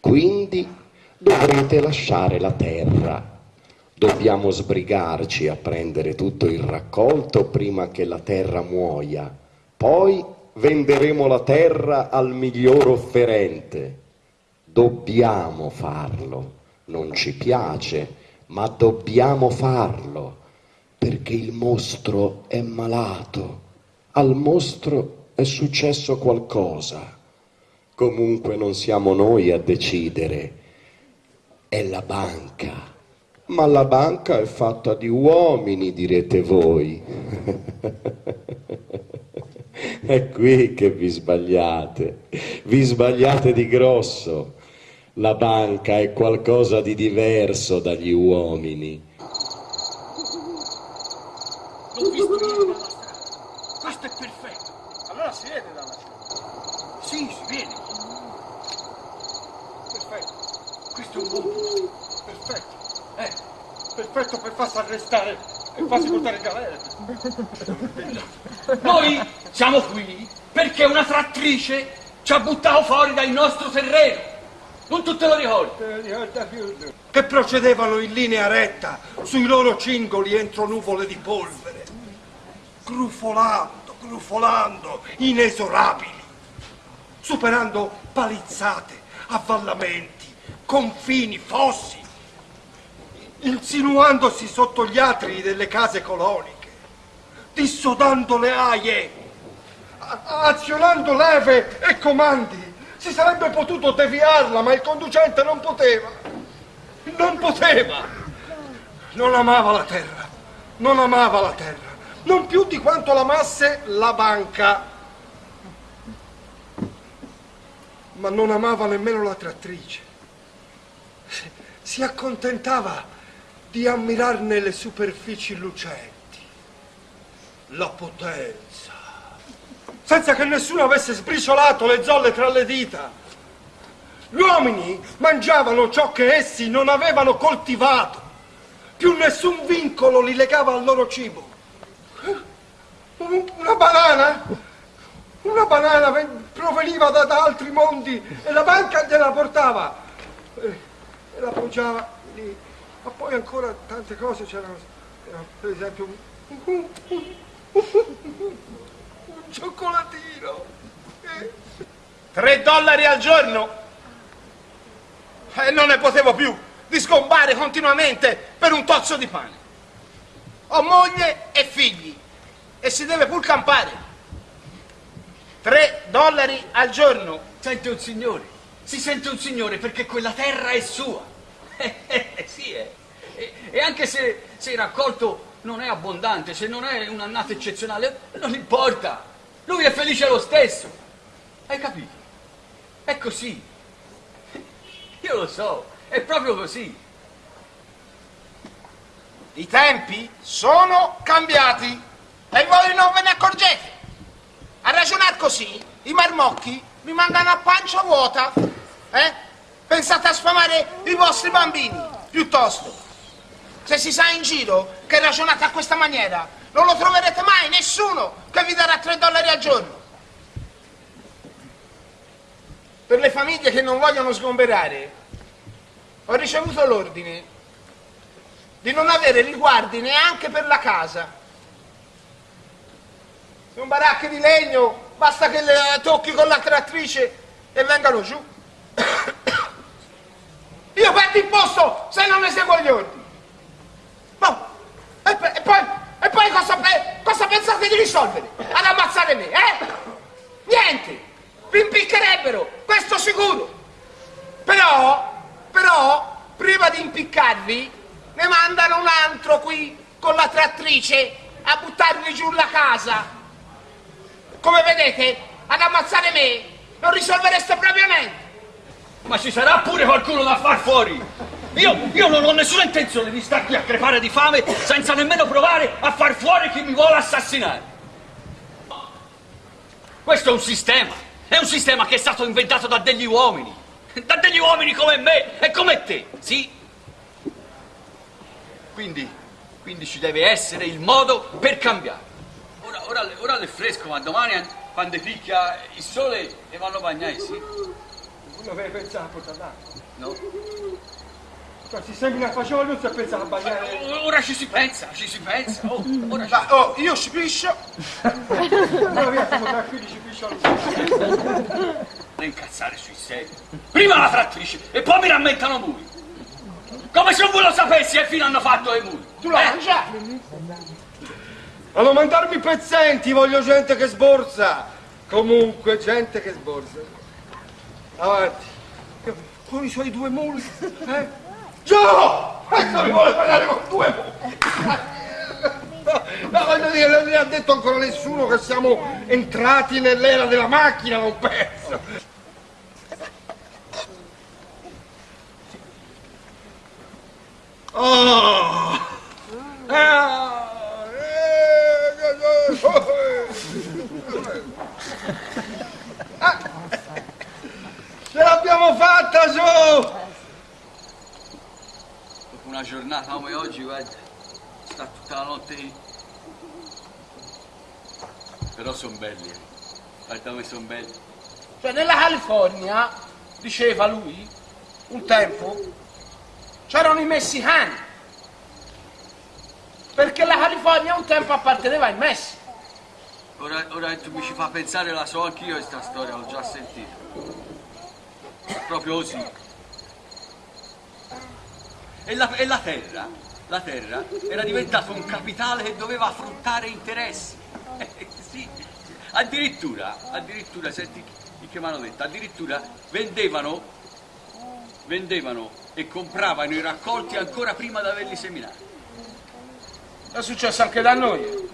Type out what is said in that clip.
Quindi dovrete lasciare la terra. Dobbiamo sbrigarci a prendere tutto il raccolto prima che la terra muoia. Poi venderemo la terra al miglior offerente. Dobbiamo farlo. Non ci piace, ma dobbiamo farlo perché il mostro è malato. Al mostro è successo qualcosa. Comunque non siamo noi a decidere, è la banca. Ma la banca è fatta di uomini, direte voi. è qui che vi sbagliate, vi sbagliate di grosso. La banca è qualcosa di diverso dagli uomini. Ieri dalla strada. Questo è perfetto. Allora si vede dalla strada. Sì, si vede. Perfetto, Questo è un buon punto. perfetto. Eh, Perfetto per farsi arrestare e farsi portare in galera. noi siamo qui perché una trattrice ci ha buttato fuori dal nostro terreno. Non tu te lo ricordi? Che procedevano in linea retta sui loro cingoli entro nuvole di polvere, grufolando, grufolando, inesorabili, superando palizzate, avvallamenti, confini, fossi, insinuandosi sotto gli atri delle case coloniche, dissodando le aie, azionando leve e comandi. Si sarebbe potuto deviarla, ma il conducente non poteva. Non poteva. Non amava la terra. Non amava la terra. Non più di quanto l'amasse la banca. Ma non amava nemmeno la trattrice. Si- accontentava di ammirarne le superfici lucenti, la potenza, senza che nessuno avesse sbriciolato le zolle tra le dita. Gli uomini mangiavano ciò che essi non avevano coltivato, più nessun vincolo li legava al loro cibo. Un- Una banana, una banana ven- proveniva da, da altri mondi e la banca gliela portava e la poggiava lì. Ma poi ancora tante cose c'erano, c'era, per esempio un, un- cioccolatino. Eh, Tre dollari al giorno? E non ne potevo più di sgombare continuamente per un tozzo di pane. Ho moglie e figli e si deve pur campare. Tre dollari al giorno. Sente un signore, si sente un signore perché quella terra è sua. Eh, sì, eh. E, anche se, se il raccolto non è abbondante, se non è un'annata eccezionale, non importa. Lui è felice lo stesso. Hai capito? È così. Io lo so, è proprio così. I tempi sono cambiati e voi non ve ne accorgete. A ragionare così, i marmocchi rimangono a pancia vuota. Eh? Pensate a sfamare i vostri bambini, piuttosto. Se si sa in giro che ragionate a questa maniera, non lo troverete mai nessuno che vi darà 3 dollari al giorno. Per le famiglie che non vogliono sgomberare, ho ricevuto l'ordine di non avere riguardi neanche per la casa. Sono baracche di legno, basta che le tocchi con la trattrice e vengano giù. Perdo il posto se non eseguo gli ordini. Ma, e, e poi, e poi cosa, cosa pensate di risolvere? Ad ammazzare me, eh? Niente! Vi impiccherebbero, questo sicuro! Però, però, prima di impiccarvi, ne mandano un altro qui con la trattrice a buttarvi giù la casa. Come vedete, ad ammazzare me non risolvereste proprio niente. Ma ci sarà pure qualcuno da far fuori. Io, io non ho nessuna intenzione di star qui a crepare di fame senza nemmeno provare a far fuori chi mi vuole assassinare. Questo è un sistema. È un sistema che è stato inventato da degli uomini. Da degli uomini come me e come te, sì? Quindi, quindi ci deve essere il modo per cambiare. Ora, ora, ora è fresco, ma domani quando picchia il sole e vanno a bagnare, sì? Non avevi pensato a portare l'acqua. No. Cioè, si semina a fagiolo, non si è pensato a bagnare. O- Ora ci si pensa, ci si pensa. Oh, ora ci... Ma, oh, io ci piscio. Allora via, siamo tranquilli, ci piscia lui. Non incazzare sui seri. Prima la frattrice e poi mi rammentano muri. Come se voi lo sapessi che fine hanno fatto i muri. Tu la Eh? mangiavi? A non mandarmi pezzenti, voglio gente che sborsa. Comunque, gente che sborsa. Avanti. Con i suoi due muli. Eh? Gio! Ecco, mi vuole parlare con due muli. No, voglio dire, non mi ha detto ancora nessuno che siamo entrati nell'era della macchina, un pezzo. Oh! Ah, eh, Ah, fatta, su! Dopo una giornata come oggi, guarda, sta tutta la notte lì. Però sono belli, eh. Guarda come sono belli. Cioè, nella California, diceva lui, un tempo, c'erano i messicani. Perché la California un tempo apparteneva ai Messico. Ora, ora tu mi ci fa pensare, la so anch'io questa storia, l'ho già sentita. Proprio così. E la, e la terra, la terra era diventata un capitale che doveva fruttare interessi. Eh, sì, addirittura, addirittura, senti che mi hanno detto, addirittura vendevano, vendevano e compravano i raccolti ancora prima di averli seminati. È successo anche da noi.